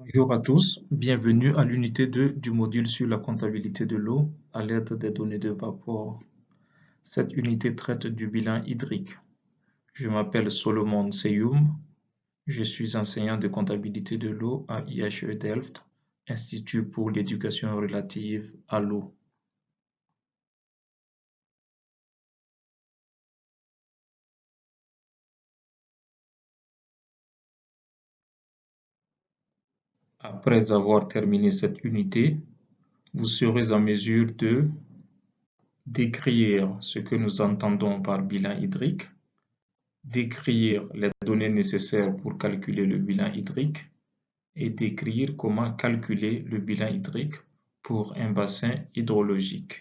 Bonjour à tous, bienvenue à l'unité 2 du module sur la comptabilité de l'eau à l'aide des données de vapeur. Cette unité traite du bilan hydrique. Je m'appelle Solomon Seyoum, je suis enseignant de comptabilité de l'eau à IHE Delft, Institut pour l'éducation relative à l'eau. Après avoir terminé cette unité, vous serez en mesure de décrire ce que nous entendons par bilan hydrique, décrire les données nécessaires pour calculer le bilan hydrique et décrire comment calculer le bilan hydrique pour un bassin hydrologique.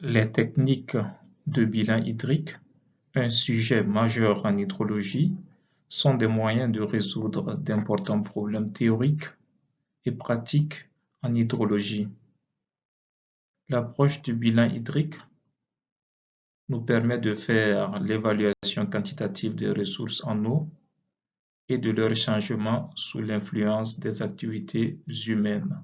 Les techniques de bilan hydrique, un sujet majeur en hydrologie, sont des moyens de résoudre d'importants problèmes théoriques et pratiques en hydrologie. L'approche du bilan hydrique nous permet de faire l'évaluation quantitative des ressources en eau et de leur changement sous l'influence des activités humaines.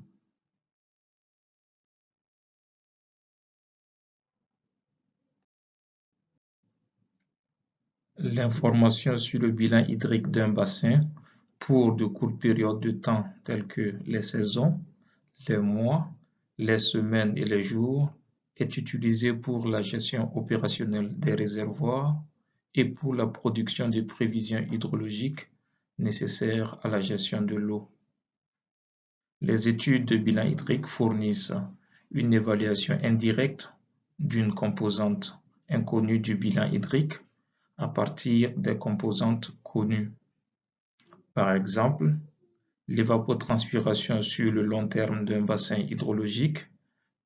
L'information sur le bilan hydrique d'un bassin pour de courtes périodes de temps telles que les saisons, les mois, les semaines et les jours est utilisée pour la gestion opérationnelle des réservoirs et pour la production de prévisions hydrologiques nécessaires à la gestion de l'eau. Les études de bilan hydrique fournissent une évaluation indirecte d'une composante inconnue du bilan hydrique à partir des composantes connues. Par exemple, l'évapotranspiration sur le long terme d'un bassin hydrologique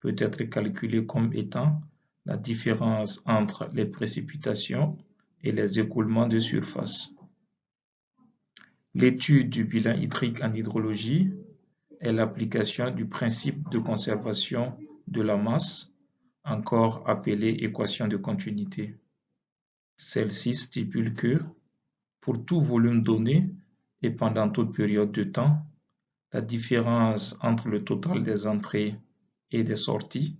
peut être calculée comme étant la différence entre les précipitations et les écoulements de surface. L'étude du bilan hydrique en hydrologie est l'application du principe de conservation de la masse, encore appelé équation de continuité. Celle-ci stipule que, pour tout volume donné et pendant toute période de temps, la différence entre le total des entrées et des sorties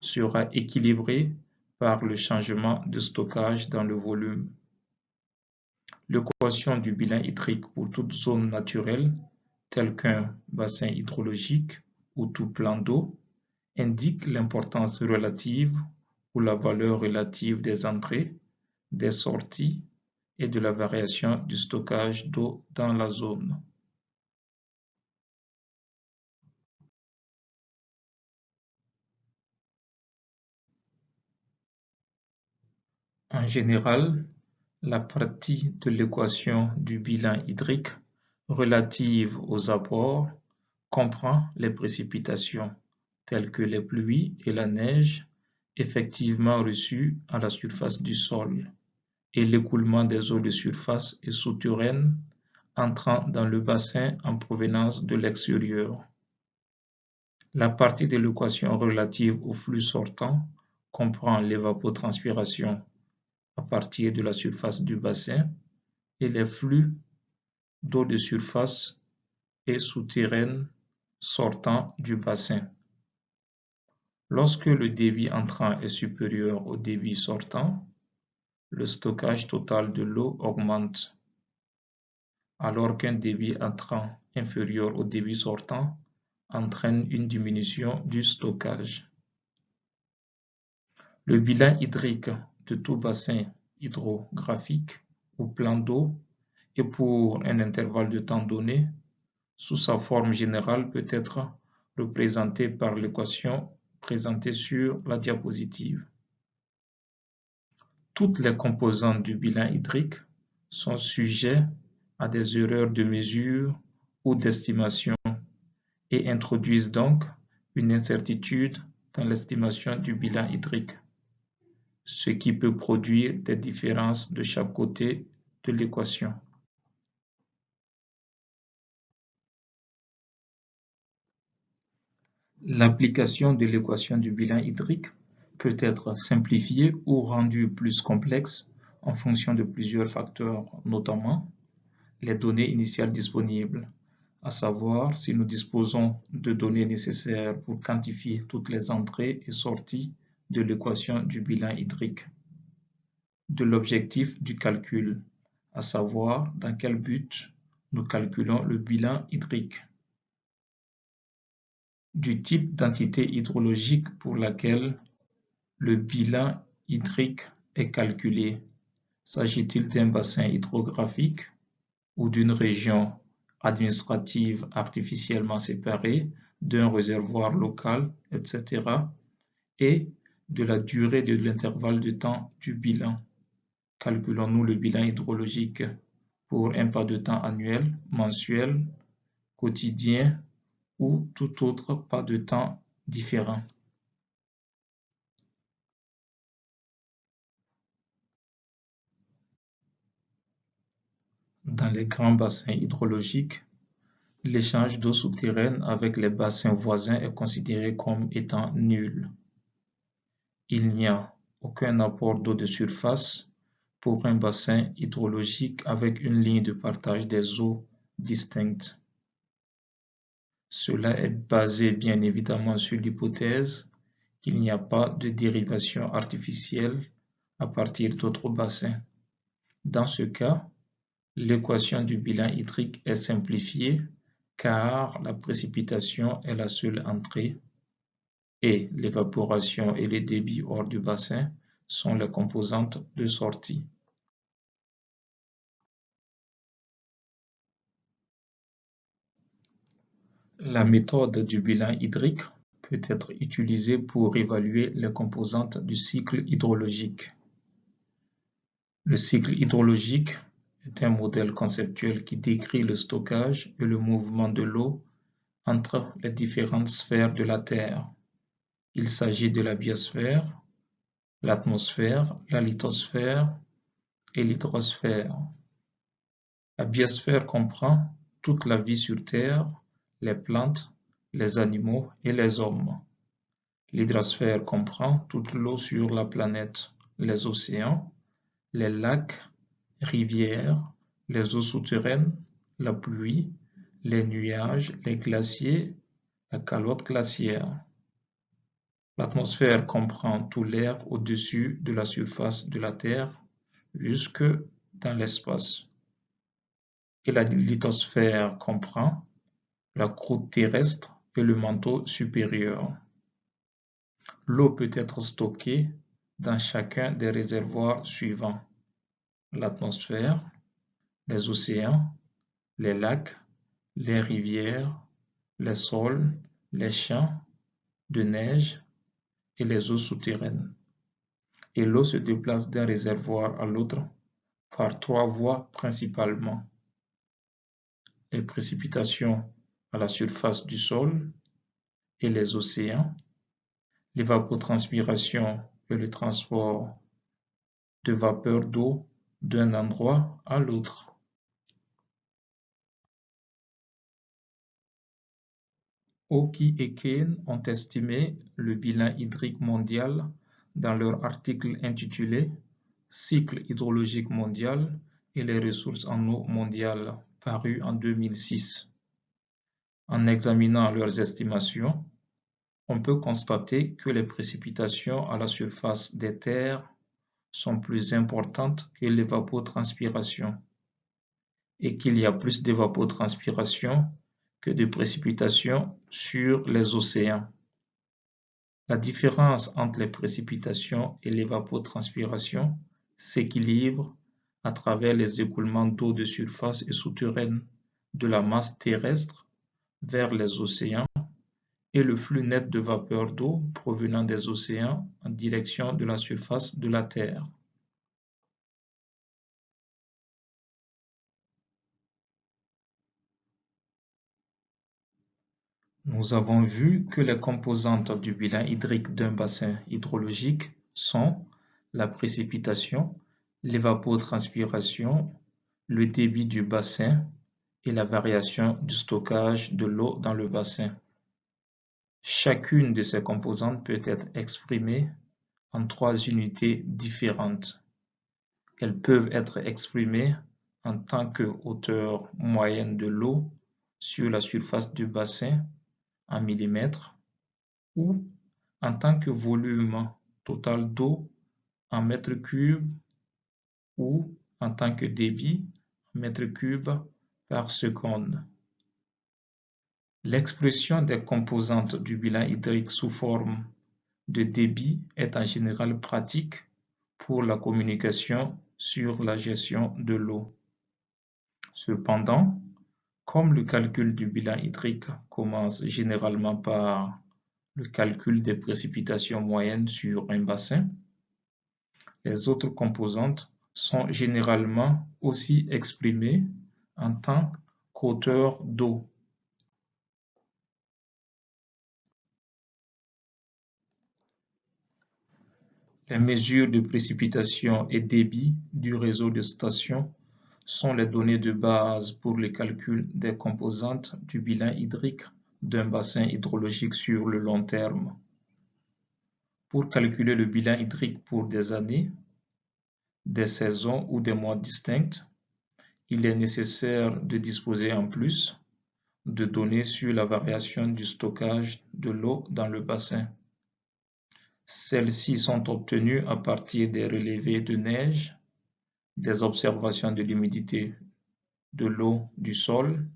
sera équilibrée par le changement de stockage dans le volume. L'équation du bilan hydrique pour toute zone naturelle, telle qu'un bassin hydrologique ou tout plan d'eau, indique l'importance relative ou la valeur relative des entrées des sorties et de la variation du stockage d'eau dans la zone. En général, la partie de l'équation du bilan hydrique relative aux apports comprend les précipitations telles que les pluies et la neige effectivement reçues à la surface du sol et l'écoulement des eaux de surface et souterraines entrant dans le bassin en provenance de l'extérieur. La partie de l'équation relative au flux sortant comprend l'évapotranspiration à partir de la surface du bassin et les flux d'eau de surface et souterraine sortant du bassin. Lorsque le débit entrant est supérieur au débit sortant, le stockage total de l'eau augmente, alors qu'un débit entrant inférieur au débit sortant entraîne une diminution du stockage. Le bilan hydrique de tout bassin hydrographique ou plan d'eau et pour un intervalle de temps donné, sous sa forme générale peut être représenté par l'équation présentée sur la diapositive. Toutes les composantes du bilan hydrique sont sujets à des erreurs de mesure ou d'estimation et introduisent donc une incertitude dans l'estimation du bilan hydrique, ce qui peut produire des différences de chaque côté de l'équation. L'application de l'équation du bilan hydrique peut être simplifié ou rendu plus complexe en fonction de plusieurs facteurs, notamment les données initiales disponibles, à savoir si nous disposons de données nécessaires pour quantifier toutes les entrées et sorties de l'équation du bilan hydrique, de l'objectif du calcul, à savoir dans quel but nous calculons le bilan hydrique, du type d'entité hydrologique pour laquelle le bilan hydrique est calculé. S'agit-il d'un bassin hydrographique ou d'une région administrative artificiellement séparée, d'un réservoir local, etc. et de la durée de l'intervalle de temps du bilan? Calculons-nous le bilan hydrologique pour un pas de temps annuel, mensuel, quotidien ou tout autre pas de temps différent. Dans les grands bassins hydrologiques, l'échange d'eau souterraine avec les bassins voisins est considéré comme étant nul. Il n'y a aucun apport d'eau de surface pour un bassin hydrologique avec une ligne de partage des eaux distincte. Cela est basé bien évidemment sur l'hypothèse qu'il n'y a pas de dérivation artificielle à partir d'autres bassins. Dans ce cas, L'équation du bilan hydrique est simplifiée car la précipitation est la seule entrée et l'évaporation et les débits hors du bassin sont les composantes de sortie. La méthode du bilan hydrique peut être utilisée pour évaluer les composantes du cycle hydrologique. Le cycle hydrologique est un modèle conceptuel qui décrit le stockage et le mouvement de l'eau entre les différentes sphères de la Terre. Il s'agit de la biosphère, l'atmosphère, la lithosphère et l'hydrosphère. La biosphère comprend toute la vie sur Terre, les plantes, les animaux et les hommes. L'hydrosphère comprend toute l'eau sur la planète, les océans, les lacs, rivières, les eaux souterraines, la pluie, les nuages, les glaciers, la calotte glaciaire. L'atmosphère comprend tout l'air au-dessus de la surface de la Terre jusque dans l'espace. Et la lithosphère comprend la croûte terrestre et le manteau supérieur. L'eau peut être stockée dans chacun des réservoirs suivants l'atmosphère, les océans, les lacs, les rivières, les sols, les champs de neige et les eaux souterraines. Et l'eau se déplace d'un réservoir à l'autre par trois voies principalement. Les précipitations à la surface du sol et les océans, l'évapotranspiration et le transport de vapeur d'eau d'un endroit à l'autre. Oki et Kane ont estimé le bilan hydrique mondial dans leur article intitulé Cycle hydrologique mondial et les ressources en eau mondiale paru en 2006. En examinant leurs estimations, on peut constater que les précipitations à la surface des terres sont plus importantes que l'évapotranspiration et qu'il y a plus d'évapotranspiration que de précipitations sur les océans. La différence entre les précipitations et l'évapotranspiration s'équilibre à travers les écoulements d'eau de surface et souterraine de la masse terrestre vers les océans et le flux net de vapeur d'eau provenant des océans en direction de la surface de la Terre. Nous avons vu que les composantes du bilan hydrique d'un bassin hydrologique sont la précipitation, l'évapotranspiration, le débit du bassin et la variation du stockage de l'eau dans le bassin. Chacune de ces composantes peut être exprimée en trois unités différentes. Elles peuvent être exprimées en tant que hauteur moyenne de l'eau sur la surface du bassin en millimètres ou en tant que volume total d'eau en mètres cubes ou en tant que débit en mètres cubes par seconde. L'expression des composantes du bilan hydrique sous forme de débit est en général pratique pour la communication sur la gestion de l'eau. Cependant, comme le calcul du bilan hydrique commence généralement par le calcul des précipitations moyennes sur un bassin, les autres composantes sont généralement aussi exprimées en tant qu'hauteur d'eau. Les mesures de précipitation et débit du réseau de stations sont les données de base pour le calcul des composantes du bilan hydrique d'un bassin hydrologique sur le long terme. Pour calculer le bilan hydrique pour des années, des saisons ou des mois distincts, il est nécessaire de disposer en plus de données sur la variation du stockage de l'eau dans le bassin. Celles-ci sont obtenues à partir des relevés de neige, des observations de l'humidité de l'eau du sol,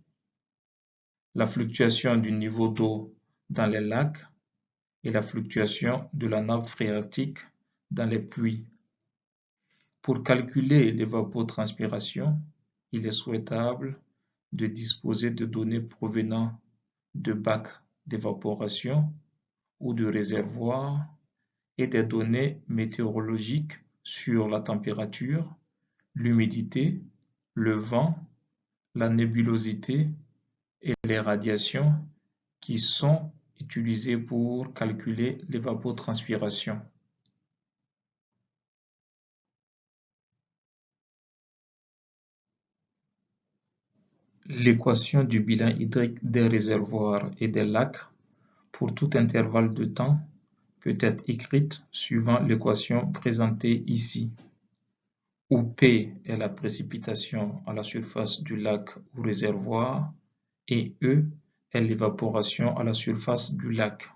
la fluctuation du niveau d'eau dans les lacs et la fluctuation de la nappe phréatique dans les puits. Pour calculer l'évapotranspiration, il est souhaitable de disposer de données provenant de bacs d'évaporation ou de réservoirs et des données météorologiques sur la température, l'humidité, le vent, la nébulosité et les radiations qui sont utilisées pour calculer l'évapotranspiration. L'équation du bilan hydrique des réservoirs et des lacs pour tout intervalle de temps peut être écrite suivant l'équation présentée ici où P est la précipitation à la surface du lac ou réservoir et E est l'évaporation à la surface du lac.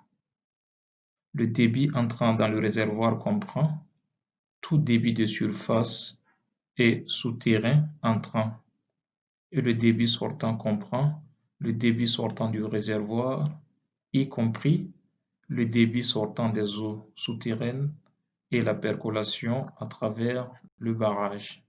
Le débit entrant dans le réservoir comprend tout débit de surface et souterrain entrant et le débit sortant comprend le débit sortant du réservoir, y compris le débit sortant des eaux souterraines et la percolation à travers le barrage.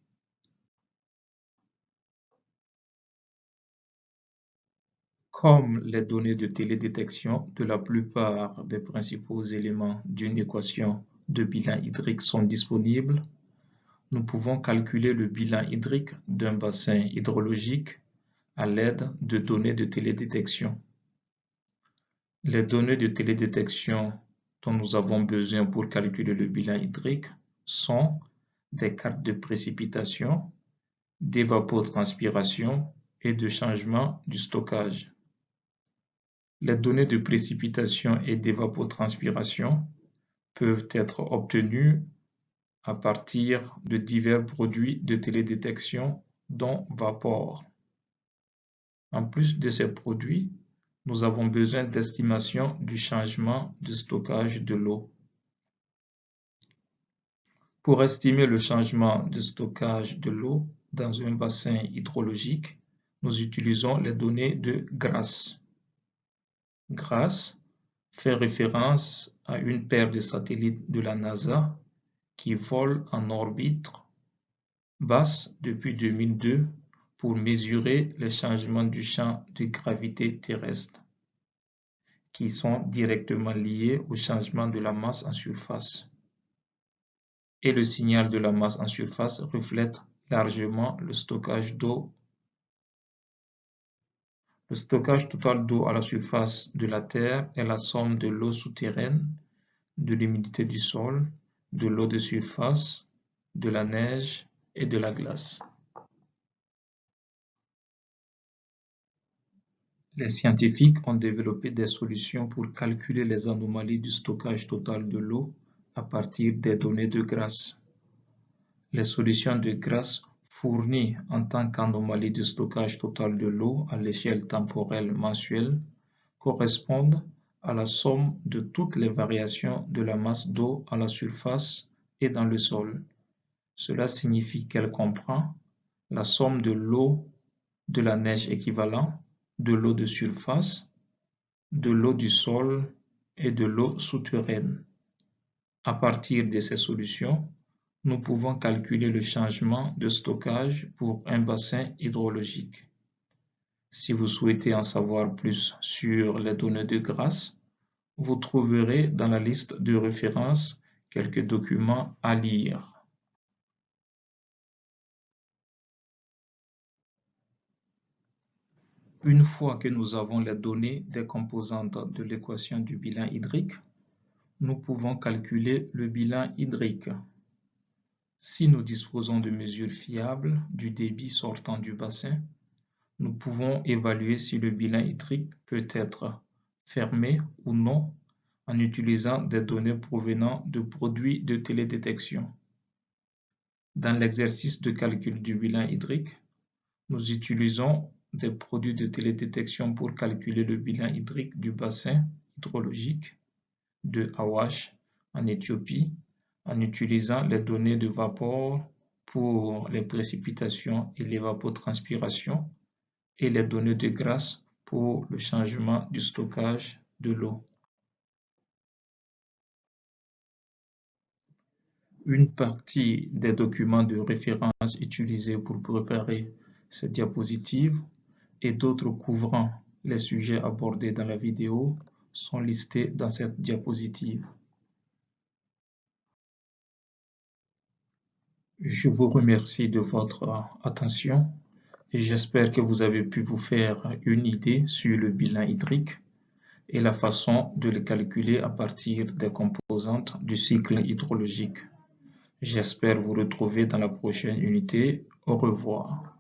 Comme les données de télédétection de la plupart des principaux éléments d'une équation de bilan hydrique sont disponibles, nous pouvons calculer le bilan hydrique d'un bassin hydrologique à l'aide de données de télédétection. Les données de télédétection dont nous avons besoin pour calculer le bilan hydrique sont des cartes de précipitation, d'évapotranspiration et de changement du stockage. Les données de précipitation et d'évapotranspiration peuvent être obtenues à partir de divers produits de télédétection dont Vapor. En plus de ces produits, nous avons besoin d'estimation du changement de stockage de l'eau. Pour estimer le changement de stockage de l'eau dans un bassin hydrologique, nous utilisons les données de GRASS. GRASS fait référence à une paire de satellites de la NASA qui volent en orbite basse depuis 2002 pour mesurer les changements du champ de gravité terrestre, qui sont directement liés au changement de la masse en surface. Et le signal de la masse en surface reflète largement le stockage d'eau. Le stockage total d'eau à la surface de la Terre est la somme de l'eau souterraine, de l'humidité du sol, de l'eau de surface, de la neige et de la glace. Les scientifiques ont développé des solutions pour calculer les anomalies du stockage total de l'eau à partir des données de grâce. Les solutions de grâce fournies en tant qu'anomalie de stockage total de l'eau à l'échelle temporelle mensuelle correspondent à la somme de toutes les variations de la masse d'eau à la surface et dans le sol. Cela signifie qu'elle comprend la somme de l'eau de la neige équivalent, de l'eau de surface, de l'eau du sol et de l'eau souterraine. À partir de ces solutions, nous pouvons calculer le changement de stockage pour un bassin hydrologique. Si vous souhaitez en savoir plus sur les données de grâce, vous trouverez dans la liste de référence quelques documents à lire. Une fois que nous avons les données des composantes de l'équation du bilan hydrique, nous pouvons calculer le bilan hydrique. Si nous disposons de mesures fiables du débit sortant du bassin, nous pouvons évaluer si le bilan hydrique peut être fermé ou non en utilisant des données provenant de produits de télédétection. Dans l'exercice de calcul du bilan hydrique, nous utilisons des produits de télédétection pour calculer le bilan hydrique du bassin hydrologique de Awash en Éthiopie en utilisant les données de vapeur pour les précipitations et l'évapotranspiration et les données de grâce pour le changement du stockage de l'eau. Une partie des documents de référence utilisés pour préparer cette diapositive et d'autres couvrant les sujets abordés dans la vidéo sont listés dans cette diapositive. Je vous remercie de votre attention et j'espère que vous avez pu vous faire une idée sur le bilan hydrique et la façon de le calculer à partir des composantes du cycle hydrologique. J'espère vous retrouver dans la prochaine unité. Au revoir.